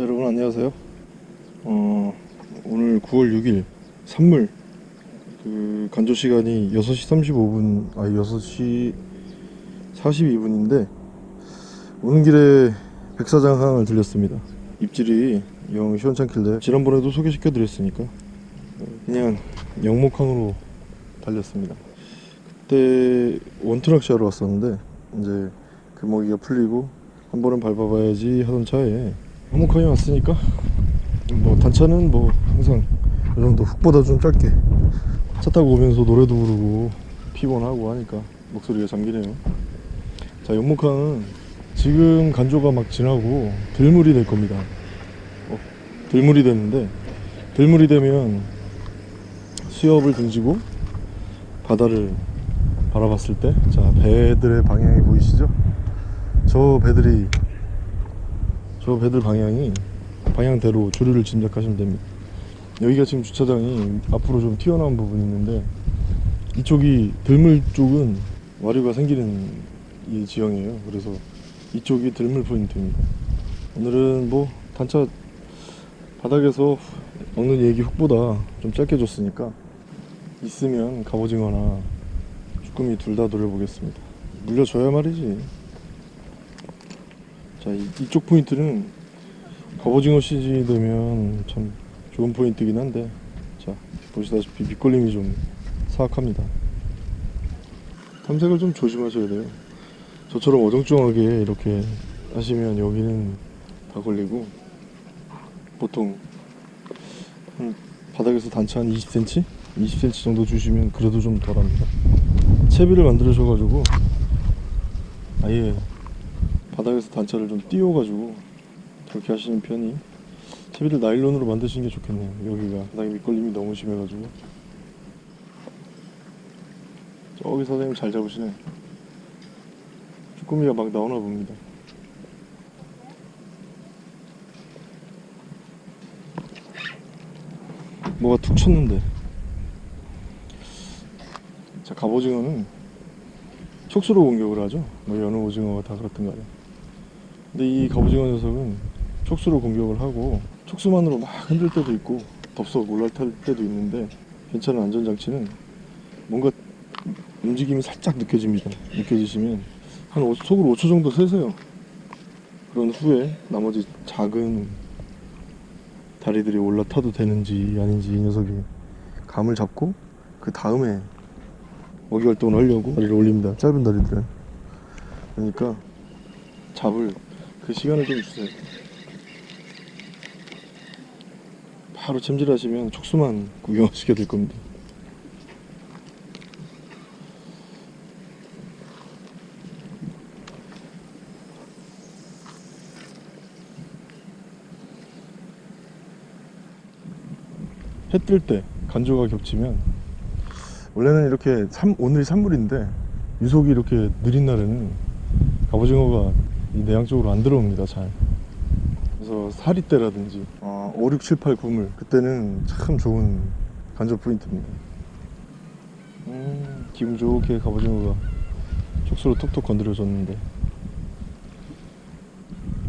자, 여러분 안녕하세요. 어, 오늘 9월 6일 산물 그 간조 시간이 6시 35분 아 6시 42분인데 오는 길에 백사장항을 들렸습니다. 입질이 영 시원찮길래 지난번에도 소개시켜 드렸으니까 그냥 영목항으로 달렸습니다. 그때 원트럭시하러 왔었는데 이제 그 먹이가 풀리고 한 번은 밟아봐야지 하던 차에 한목항에 왔으니까. 뭐 단차는 뭐 항상 이 정도 훅보다 좀 짧게 차 타고 오면서 노래도 부르고 피곤하고 하니까 목소리가 잠기네요. 자 연목항은 지금 간조가 막 지나고 들물이 될 겁니다. 어, 들물이 됐는데 들물이 되면 수협을 등지고 바다를 바라봤을 때 자 배들의 방향이 보이시죠? 저 배들이 저 배들 방향이 방향대로 조류를 짐작하시면 됩니다. 여기가 지금 주차장이 앞으로 좀 튀어나온 부분이 있는데 이쪽이 들물 쪽은 와류가 생기는 이 지형이에요. 그래서 이쪽이 들물 포인트입니다. 오늘은 뭐 단차 바닥에서 먹는 얘기 훅보다 좀 짧게 줬으니까 있으면 갑오징어나 쭈꾸미 둘 다 노려보겠습니다. 물려줘야 말이지 자 이, 이쪽 포인트는 갑오징어 시즌이 되면 참 좋은 포인트긴 한데 자 보시다시피 밑걸림이 좀 사악합니다. 탐색을 좀 조심하셔야 돼요. 저처럼 어정쩡하게 이렇게 하시면 여기는 다 걸리고 보통 한 바닥에서 단차 한 20cm? 20cm 정도 주시면 그래도 좀 덜합니다. 채비를 만들으셔가지고 아예 바닥에서 단차를 좀 띄워가지고 그렇게 하시는 편이 채비를 나일론으로 만드시는 게 좋겠네요. 여기가 바닥에 밑걸림이 너무 심해가지고. 저기 사장님 잘 잡으시네. 쭈꾸미가 막 나오나 봅니다. 뭐가 툭 쳤는데. 자 갑오징어는 촉수로 공격을 하죠. 뭐 여느 오징어가 다 간에 근데 이 갑오징어 녀석은 촉수로 공격을 하고 촉수만으로 막 흔들 때도 있고 덥석 올라탈 때도 있는데 괜찮은 안전장치는 뭔가 움직임이 살짝 느껴집니다. 느껴지시면 한 오- 속으로 5초 정도 세세요. 그런 후에 나머지 작은 다리들이 올라타도 되는지 아닌지 이 녀석이 감을 잡고 그 다음에 먹이 활동을 하려고 다리를 올립니다. 짧은 다리들은. 그러니까 잡을 그 시간을 좀 주세요. 바로 챔질하시면 촉수만 구경하시게 될 겁니다. 해 뜰 때 간조가 겹치면 원래는 이렇게 삼, 오늘이 산물인데 유속이 이렇게 느린 날에는 갑오징어가 이 내양 쪽으로 안 들어옵니다 잘. 그래서 사리 때라든지 어, 5, 6, 7, 8, 9물 그때는 참 좋은 간조 포인트입니다. 음, 기분 좋게 갑오징어가 촉수로 톡톡 건드려줬는데.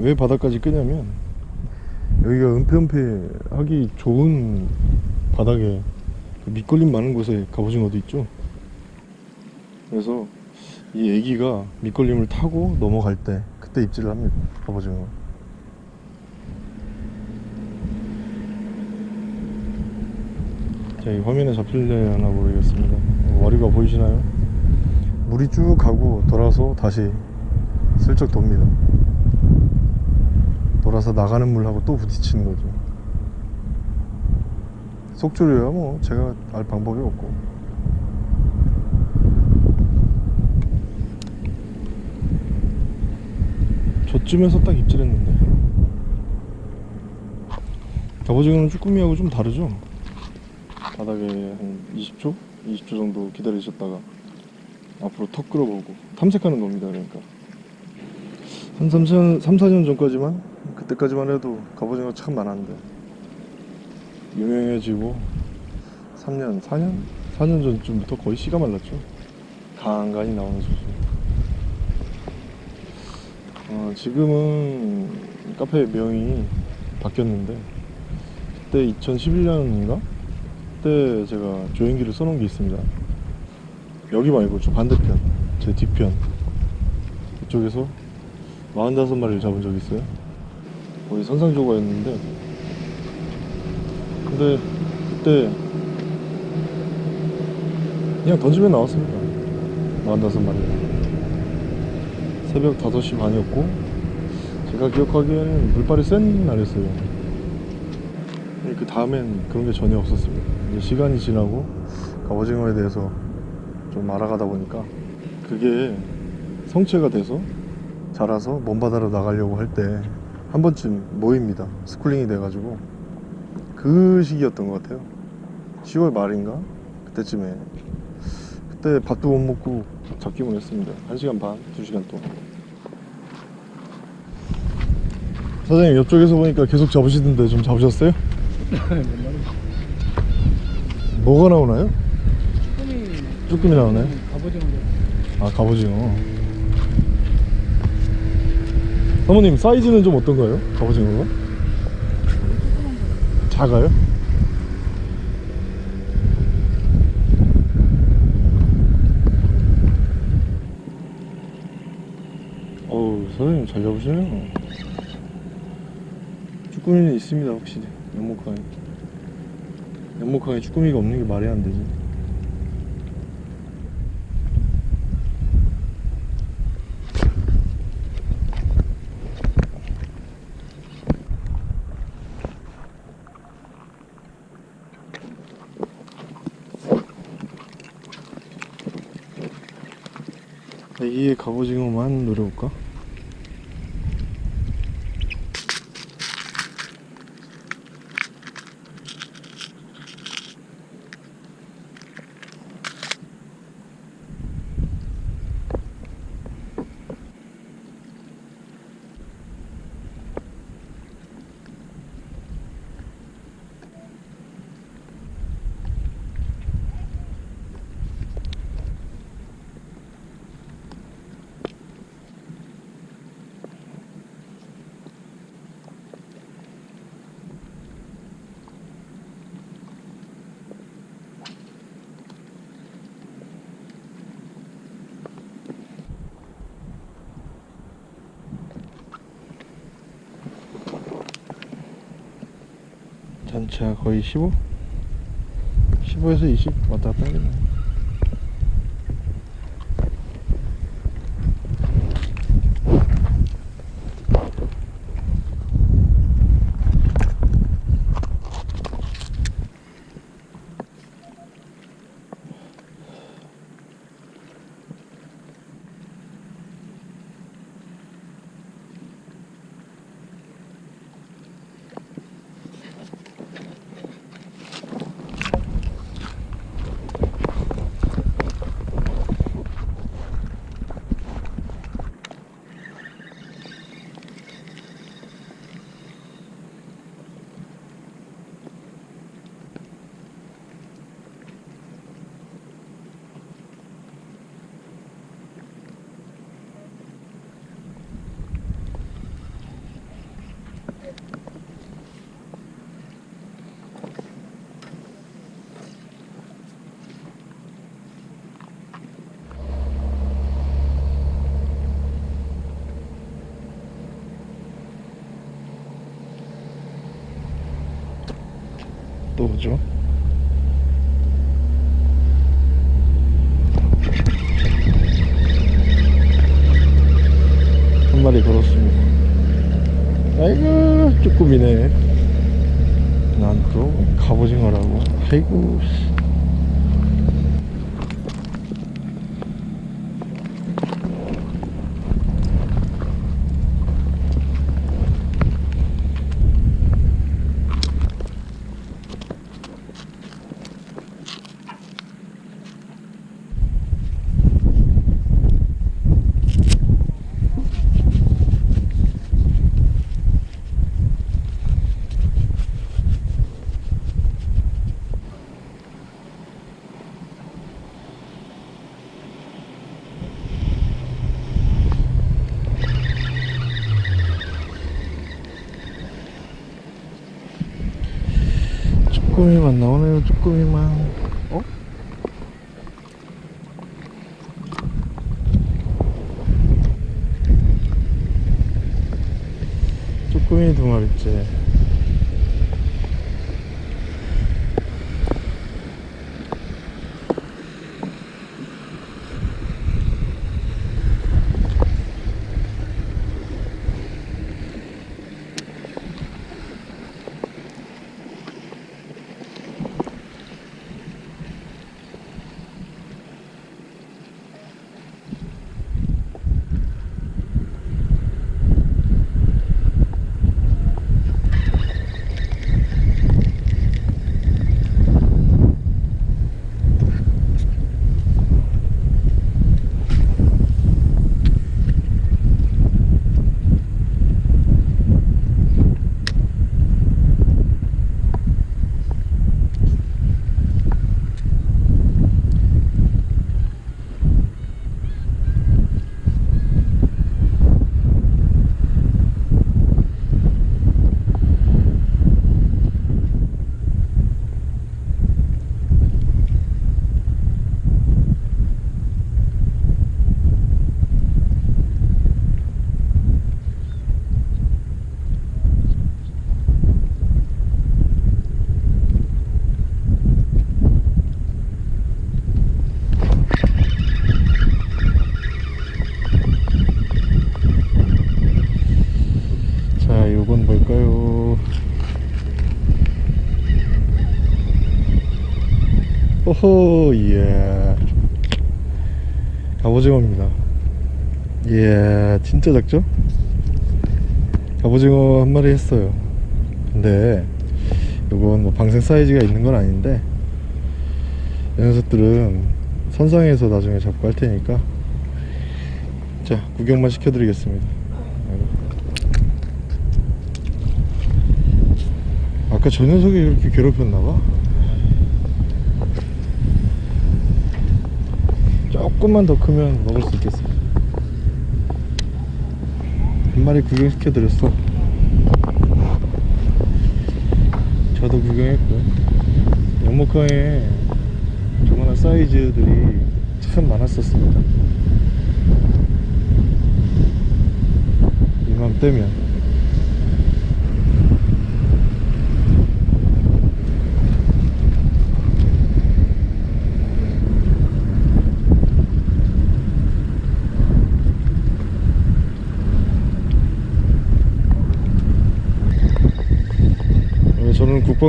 왜 바닥까지 끄냐면 여기가 은폐은폐 하기 좋은 바닥에 그 밑걸림 많은 곳에 갑오징어도 있죠? 그래서 이 애기가 밑걸림을 타고 넘어갈 때 그때 입질을 합니다 갑오징어 자, 이 화면에 잡힐려나 모르겠습니다. 와리가 보이시나요? 물이 쭉 가고 돌아서 다시 슬쩍 돕니다. 돌아서 나가는 물하고 또 부딪히는 거죠. 속조류야 뭐. 제가 알 방법이 없고 저쯤에서 딱 입질했는데. 갑오징어는 쭈꾸미하고 좀 다르죠? 바닥에 한 20초? 20초 정도 기다리셨다가 앞으로 턱 끌어보고 탐색하는 겁니다 그러니까. 한 3, 4년, 3, 4년 전까지만? 그때까지만 해도 갑오징어 참 많았는데. 유명해지고 3년, 4년? 4년 전쯤부터 거의 씨가 말랐죠. 간간히 나오는 수준 어, 지금은 카페 명이 바뀌었는데 그때 2011년인가? 그때 제가 조행기를 써놓은 게 있습니다. 여기 말고 저 반대편 제 뒤편 이쪽에서 45마리를 잡은 적이 있어요. 거의 선상조과였는데. 근데 그때 그냥 던지면 나왔습니다. 45마리 새벽 5시 반이었고 제가 기억하기에는 물발이 센 날이었어요. 그 다음엔 그런 게 전혀 없었습니다. 이제 시간이 지나고 갑오징어에 대해서 좀 알아가다 보니까 그게 성체가 돼서 자라서 먼바다로 나가려고 할 때 한 번쯤 모입니다. schooling이 돼가지고. 그 시기였던 것 같아요. 10월 말인가? 그때쯤에. 그때 밥도 못 먹고 잡기만 했습니다 1시간 반, 2시간 동안 사장님 옆쪽에서 보니까 계속 잡으시던데 좀 잡으셨어요? 뭐가 나오나요? 쭈꾸미 쭈꾸미 나오나요? 갑오징어 아 갑오징어 사모님 사이즈는 좀 어떤가요? 갑오징어가? 작아요? 어우 사장님 잘 잡으시네요. 쭈꾸미는 있습니다 확실히. 연목강에. 연목강에 쭈꾸미가 없는 게 말이 안 되지. 이게 갑오징어만 노려볼까? 전체가 거의 15? 15에서 20 왔다 갔다 하겠네 또 오죠? 한 마리 걸었습니다. 아이고 쭈꾸미네. 난 또 갑오징어라고. 아이고 쭈꾸미만 나오네요 쭈꾸미만 어? 쭈꾸미 두 마리째 자 이건 뭘까요 오호 이야 갑오징어입니다. 이야 진짜 작죠? 갑오징어 한 마리 했어요. 근데 이건 뭐 방생 사이즈가 있는 건 아닌데 이 녀석들은 선상에서 나중에 잡고 할 테니까 자 구경만 시켜드리겠습니다. 아까 저 녀석이 이렇게 괴롭혔나봐 조금만 더 크면 먹을 수 있겠어. 한 마리 구경시켜드렸어. 저도 구경했고요 연목강에 조그만한 사이즈들이 참 많았었습니다. 이맘때면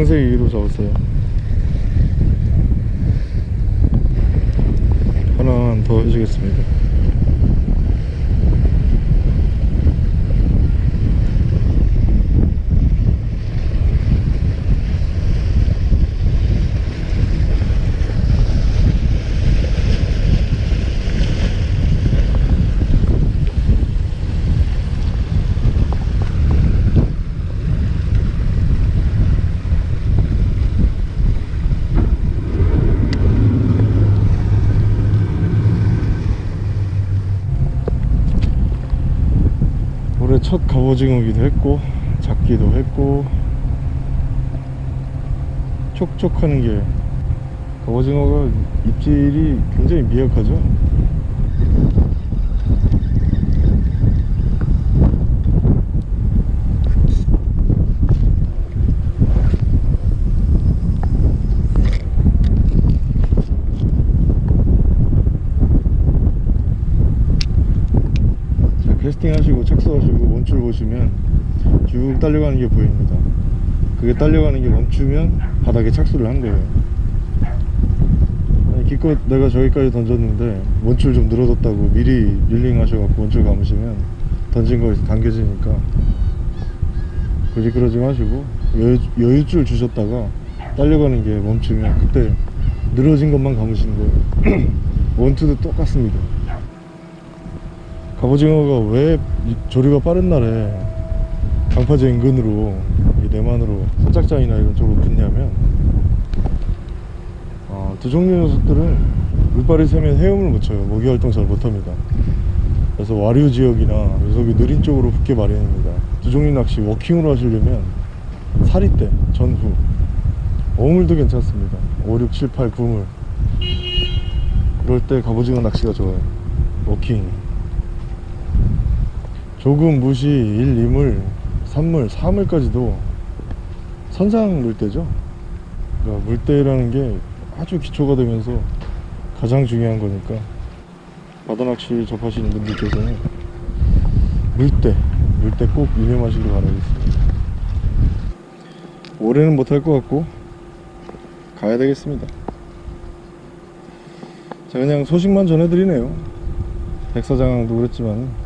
위로 잡았어요. 하나 더 해주겠습니다 올해 첫 갑오징어기도 했고 잡기도 했고 촉촉하는 게 갑오징어가 입질이 굉장히 미약하죠? 자, 캐스팅 하시고 착수하시고 원줄 보시면 쭉 딸려가는 게 보입니다. 그게 딸려가는 게 멈추면 바닥에 착수를 한 거예요. 기껏 내가 저기까지 던졌는데 원줄 좀 늘어졌다고 미리 릴링 하셔갖고 원줄 감으시면 던진 거에서 당겨지니까 굳이 그러지 마시고 여유, 여유줄 주셨다가 딸려가는 게 멈추면 그때 늘어진 것만 감으시는 거예요. 원투도 똑같습니다. 갑오징어가 왜 이- 조류가 빠른 날에 강파제 인근으로 이 내만으로 선착장이나 이런 쪽으로 붙냐면 어, 두 종류 녀석들은 물발이 세면 헤엄을 못 쳐요. 모기 활동 잘 못합니다. 그래서 와류 지역이나 녀석이 느린 쪽으로 붙게 마련입니다. 두 종류 낚시 워킹으로 하시려면 사리 때 전후 어물도 괜찮습니다. 5, 6, 7, 8, 9물. 그럴 때 갑오징어 낚시가 좋아요. 워킹 조금 무시 1, 2물 3물, 4물까지도 선상 물때죠. 그러니까 물때라는 게 아주 기초가 되면서 가장 중요한 거니까. 바다 낚시 접하시는 분들께서는 물때 물때 꼭 유념하시길 바라겠습니다. 올해는 못할 것 같고 가야 되겠습니다. 자 그냥 소식만 전해드리네요. 백사장도 그랬지만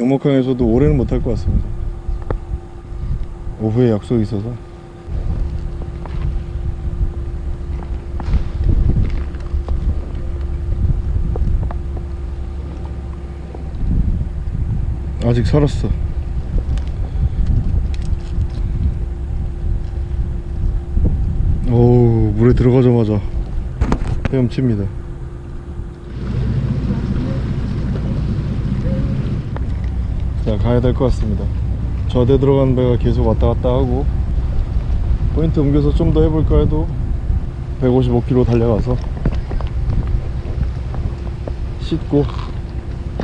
영목항에서도 올해는 못할 것 같습니다. 오후에 약속이 있어서. 아직 살았어. 오 물에 들어가자마자 헤엄칩니다 자 가야 될 것 같습니다. 저대 들어간 배가 계속 왔다 갔다 하고 포인트 옮겨서 좀 더 해볼까 해도 155km 달려가서 씻고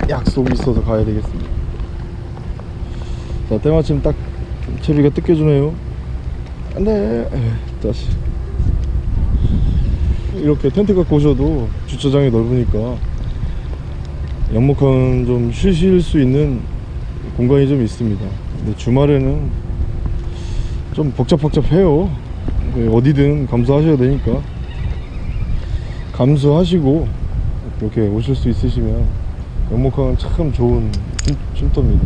약속이 있어서 가야 되겠습니다. 자 때마침 딱 채비가 뜯겨주네요. 안돼. 다시. 이렇게 텐트 갖고 오셔도 주차장이 넓으니까 연목항 좀 쉬실 수 있는 공간이 좀 있습니다. 근데 주말에는 좀 복잡복잡해요. 네, 어디든 감수하셔야 되니까. 감수하시고 이렇게 오실 수 있으시면 연목항은 참 좋은 쉼- 쉼터입니다.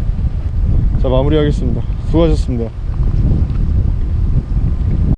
자 마무리하겠습니다. 수고하셨습니다